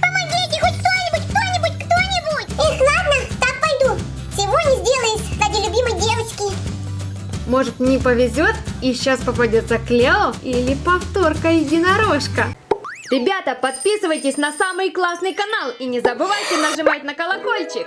Помогите, хоть кто-нибудь, кто-нибудь, кто-нибудь! Эх, ладно, так пойду. Всего не сделаешь ради любимой девочки. Может не повезет и сейчас попадется Клео или повторка единорожка. Ребята, подписывайтесь на самый классный канал и не забывайте нажимать на колокольчик.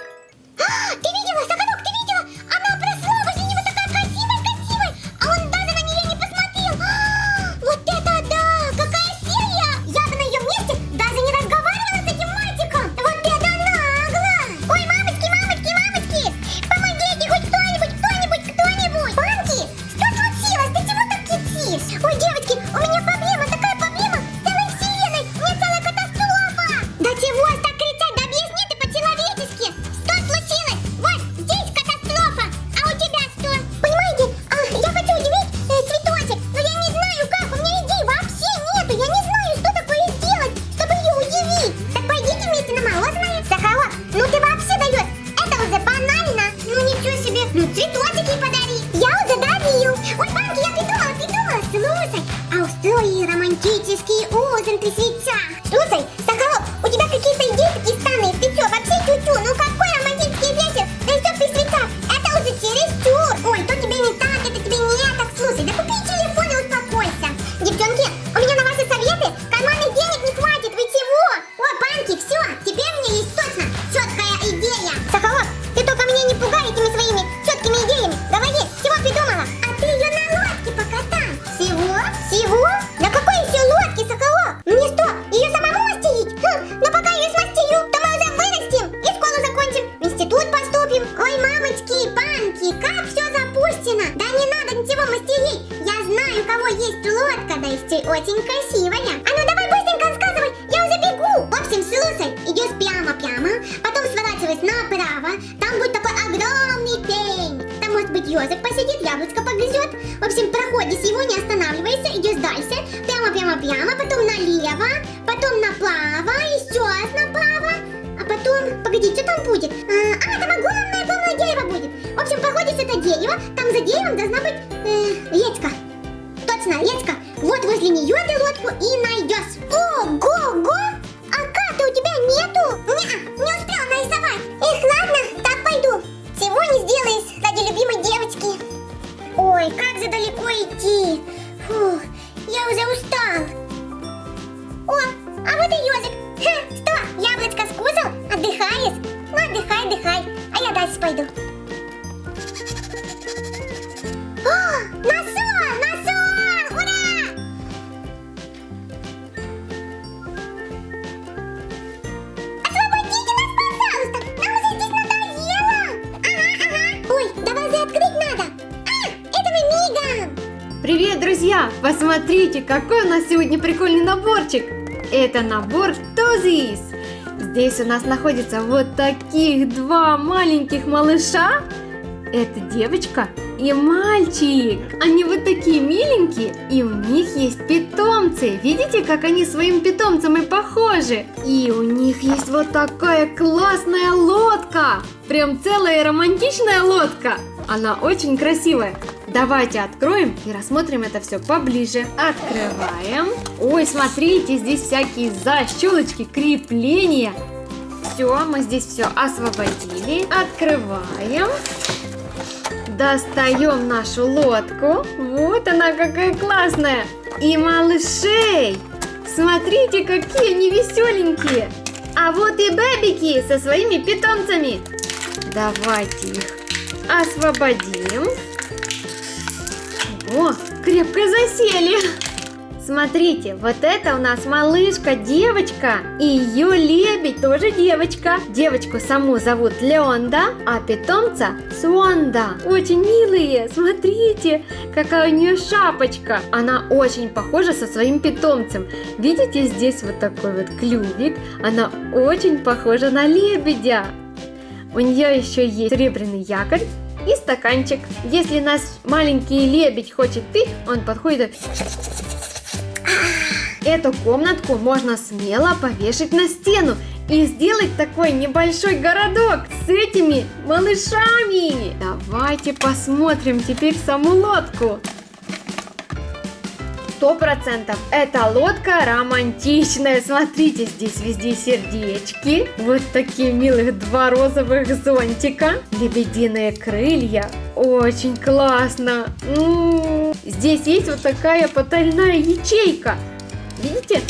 Его, не останавливайся, идешь дальше, прямо-прямо-прямо, потом налево, потом направо, еще раз направо, а потом, погоди, что там будет? А, а, там огромное-огромное дерево будет. В общем, проходишь это дерево, там за деревом должна быть э, речка. Точно, речка. Вот возле нее ты лодку и найдешь. Друзья! Посмотрите, какой у нас сегодня прикольный наборчик! Это набор Тозис! Здесь у нас находится вот таких два маленьких малыша. Это девочка и мальчик. Они вот такие миленькие, и у них есть питомцы. Видите, как они своим питомцам и похожи? И у них есть вот такая классная лодка. Прям целая романтичная лодка. Она очень красивая. Давайте откроем и рассмотрим это все поближе. Открываем. Ой, смотрите, здесь всякие защелочки, крепления. Все, мы здесь все освободили. Открываем. Достаем нашу лодку. Вот она какая классная. И малышей. Смотрите, какие они веселенькие. А вот и бэбики со своими питомцами. Давайте их освободим. О, крепко засели. Смотрите, вот это у нас малышка, девочка, и ее лебедь тоже девочка. Девочку саму зовут Леонда, а питомца Суонда. Очень милые, смотрите, какая у нее шапочка. Она очень похожа со своим питомцем. Видите, здесь вот такой вот клювик. Она очень похожа на лебедя. У нее еще есть серебряный якорь и стаканчик. Если наш маленький лебедь хочет пить, он подходит. Эту комнатку можно смело повешать на стену и сделать такой небольшой городок с этими малышами. Давайте посмотрим теперь саму лодку. Сто процентов. Эта лодка романтичная. Смотрите, здесь везде сердечки. Вот такие милых два розовых зонтика. Лебединые крылья. Очень классно. М-м-м. Здесь есть вот такая потайная ячейка. Видите?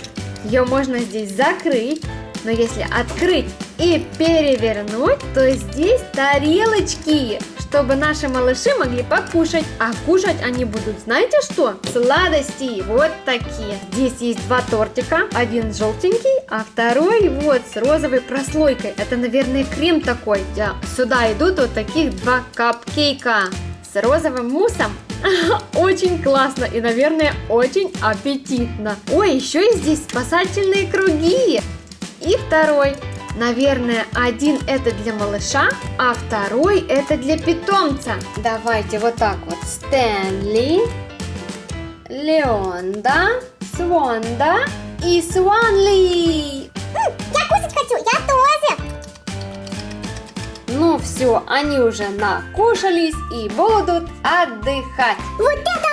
Ее можно здесь закрыть. Но если открыть и перевернуть, то здесь тарелочки, чтобы наши малыши могли покушать. А кушать они будут, знаете что? Сладости, вот такие. Здесь есть два тортика, один желтенький, а второй вот с розовой прослойкой. Это, наверное, крем такой. Да. Сюда идут вот таких два капкейка с розовым муссом. Очень классно и, наверное, очень аппетитно. Ой, еще и здесь спасательные круги. И второй. Наверное, один это для малыша, а второй это для питомца. Давайте вот так вот. Стэнли, Леонда, Свонда и Сванли. Я кушать хочу, я тоже. Ну все, они уже накушались и будут отдыхать. Вот это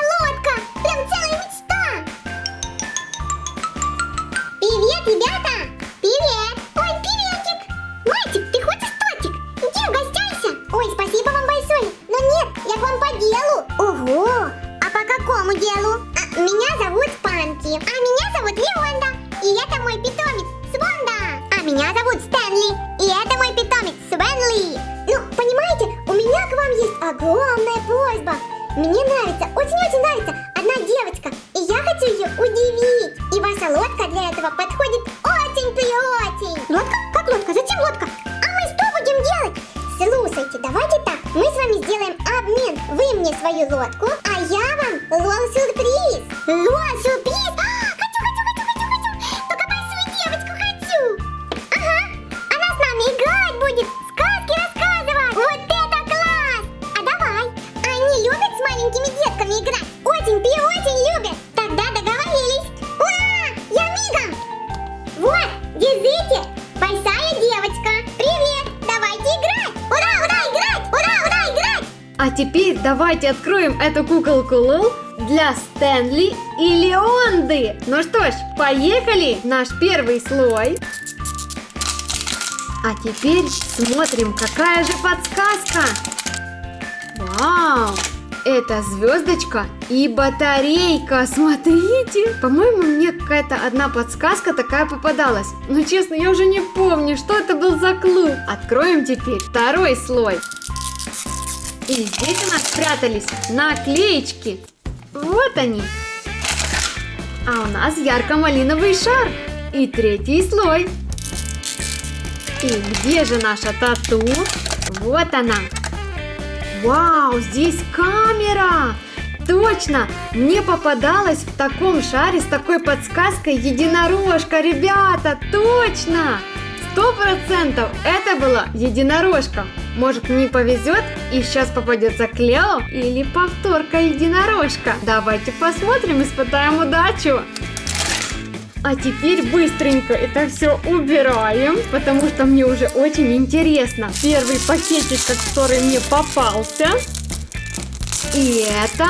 ее удивить. И ваша лодка для этого подходит очень-преочень. Лодка? Как лодка? Зачем лодка? А мы что будем делать? Слушайте, давайте так, мы с вами сделаем обмен. Вы мне свою лодку, а я вам. Лол-сюрприз? Теперь давайте откроем эту куколку Лол для Стэнли и Леонды. Ну что ж, поехали! Наш первый слой. А теперь смотрим, какая же подсказка. Вау! Это звездочка и батарейка, смотрите! По-моему, мне какая-то одна подсказка такая попадалась. Но честно, я уже не помню, что это был за клуб. Откроем теперь второй слой. И здесь у нас спрятались наклеечки. Вот они. А у нас ярко-малиновый шар. И третий слой. И где же наша тату? Вот она. Вау, здесь камера! Точно! Мне попадалась в таком шаре с такой подсказкой единорожка, ребята! Точно! Сто процентов это была единорожка. Может мне повезет и сейчас попадется Клео или повторка единорожка. Давайте посмотрим, испытаем удачу. А теперь быстренько это все убираем, потому что мне уже очень интересно. Первый пакетик, который мне попался. И это...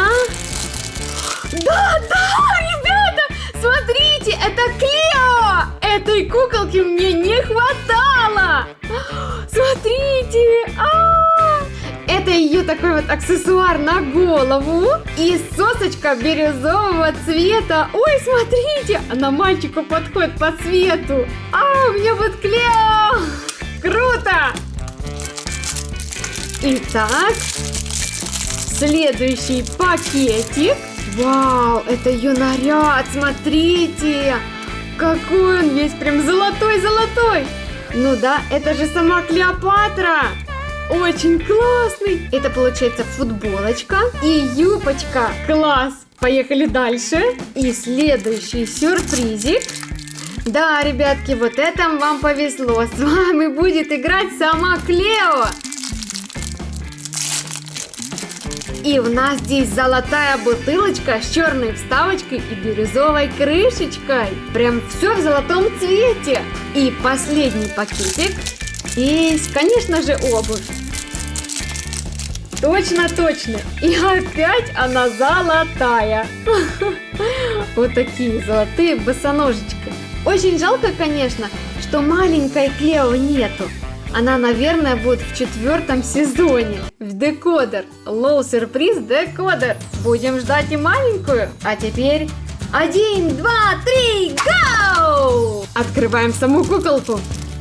Да, да, ребята, смотрите, это Клео! Этой куколки мне не хватало! Ее такой вот аксессуар на голову и сосочка бирюзового цвета. Ой, смотрите, она мальчику подходит по цвету. А, у меня вот Клео! Круто! Итак, следующий пакетик. Вау, это ее наряд, смотрите! Какой он весь прям золотой-золотой! Ну да, это же сама Клеопатра! Очень классный! Это получается футболочка и юбочка. Класс! Поехали дальше. И следующий сюрпризик. Да, ребятки, вот это вам повезло. С вами будет играть сама Клео. И у нас здесь золотая бутылочка с черной вставочкой и бирюзовой крышечкой. Прям все в золотом цвете. И последний пакетик. Есть, конечно же, обувь. Точно, точно. И опять она золотая. Вот такие золотые босоножечки. Очень жалко, конечно, что маленькой Клео нету. Она, наверное, будет в четвертом сезоне. В декодер. Лоу сюрприз декодер. Будем ждать и маленькую. А теперь один, два, три, гоу! Открываем саму куколку.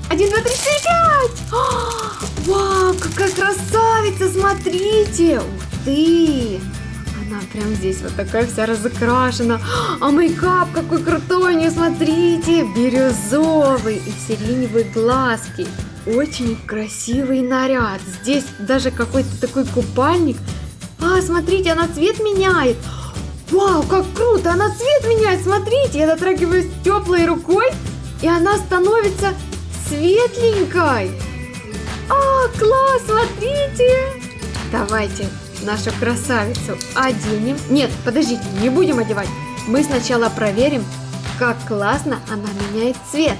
Один, два, три, четыре, пять! А, Вау, какая красавица, смотрите! Ух ты! Она прям здесь вот такая вся разукрашена. А мейкап какой крутой, не смотрите! Бирюзовый и сиреневые глазки. Очень красивый наряд. Здесь даже какой-то такой купальник. А, смотрите, она цвет меняет. Вау, как круто! Она цвет меняет, смотрите! Я дотрагиваюсь теплой рукой, и она становится светленькой. А, класс, смотрите! Давайте нашу красавицу оденем. Нет, подождите, не будем одевать. Мы сначала проверим, как классно она меняет цвет.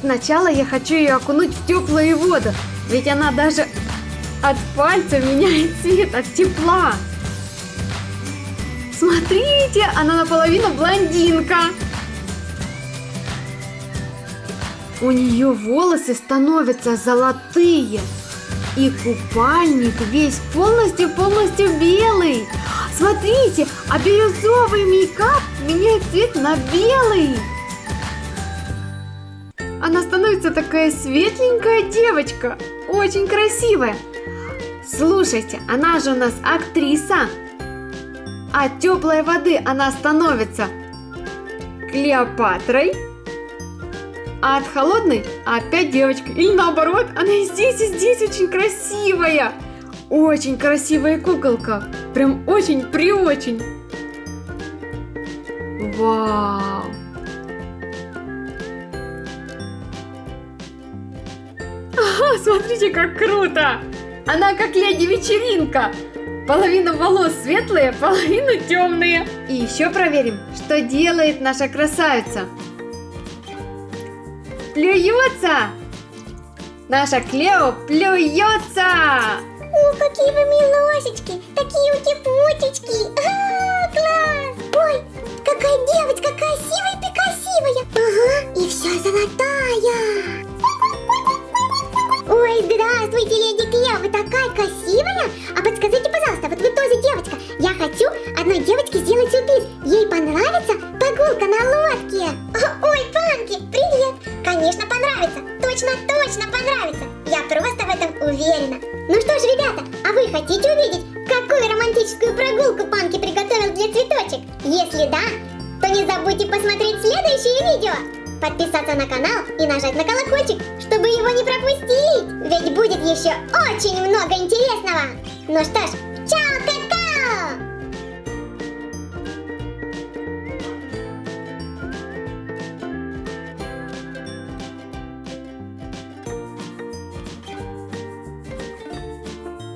Сначала я хочу ее окунуть в теплую воду, ведь она даже от пальца меняет цвет, от тепла. Смотрите, она наполовину блондинка. У нее волосы становятся золотые. И купальник весь полностью-полностью белый. Смотрите, а бирюзовый мейкап меняет цвет на белый. Она становится такая светленькая девочка. Очень красивая. Слушайте, она же у нас актриса. А теплой воды она становится Клеопатрой. А от холодной опять девочка. Или наоборот, она и здесь, и здесь очень красивая. Очень красивая куколка. Прям очень-преочень. Вау. Ага, смотрите, как круто. Она как леди вечеринка. Половина волос светлые, половина темные. И еще проверим, что делает наша красавица. Плюется! Наша Клео плюется! О, какие вы милосечки! Такие утепутечки! А, класс! Ой, какая девочка красивая и! Ага, и вся золотая! Не забудьте посмотреть следующее видео. Подписаться на канал и нажать на колокольчик, чтобы его не пропустить. Ведь будет еще очень много интересного. Ну что ж!